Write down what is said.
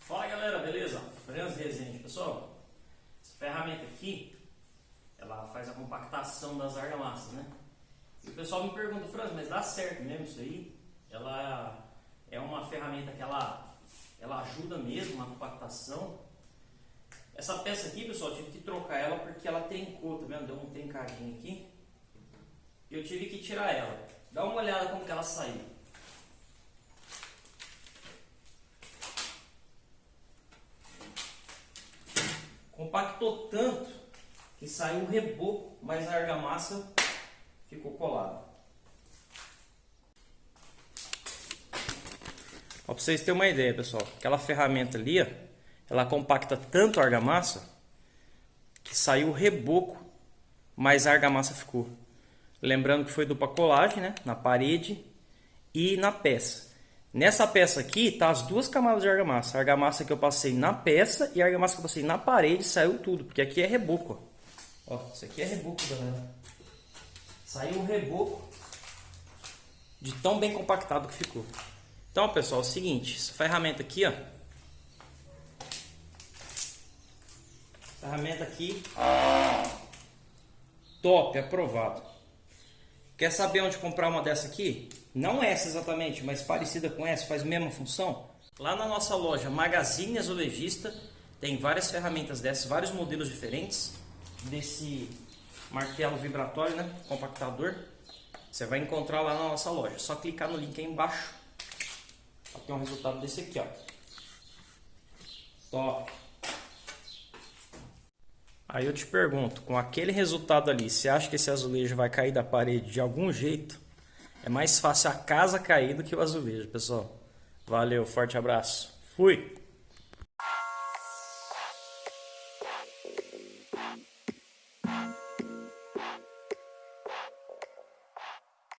Fala galera, beleza? Franz Rezende, pessoal. Essa ferramenta aqui, ela faz a compactação das argamassas, né? E o pessoal me pergunta, Franz, mas dá certo mesmo isso aí? Ela é uma ferramenta que ela, ela ajuda mesmo na compactação. Essa peça aqui, pessoal, tive que trocar ela porque ela trincou, tá vendo? Deu um trincadinho aqui. Eu tive que tirar ela. Dá uma olhada como que ela saiu. Compactou tanto que saiu um reboco, mas a argamassa ficou colada. Para vocês terem uma ideia, pessoal, aquela ferramenta ali, ó, ela compacta tanto a argamassa que saiu o reboco, mas a argamassa ficou. Lembrando que foi dupla colagem, né, na parede e na peça. Nessa peça aqui tá as duas camadas de argamassa. A argamassa que eu passei na peça e a argamassa que eu passei na parede saiu tudo, porque aqui é reboco. Ó, ó isso aqui é reboco, galera. Saiu o reboco de tão bem compactado que ficou. Então, pessoal, é o seguinte, essa ferramenta aqui, ó. Ferramenta aqui, top, aprovado. Quer saber onde comprar uma dessa aqui? Não essa exatamente, mas parecida com essa, faz a mesma função. Lá na nossa loja Magazine Azulejista tem várias ferramentas dessas, vários modelos diferentes desse martelo vibratório, né, compactador. Você vai encontrar lá na nossa loja. Só clicar no link aí embaixo para ter um resultado desse aqui, ó. Top. Aí eu te pergunto, com aquele resultado ali, você acha que esse azulejo vai cair da parede de algum jeito? É mais fácil a casa cair do que o azulejo, pessoal. Valeu, forte abraço. Fui!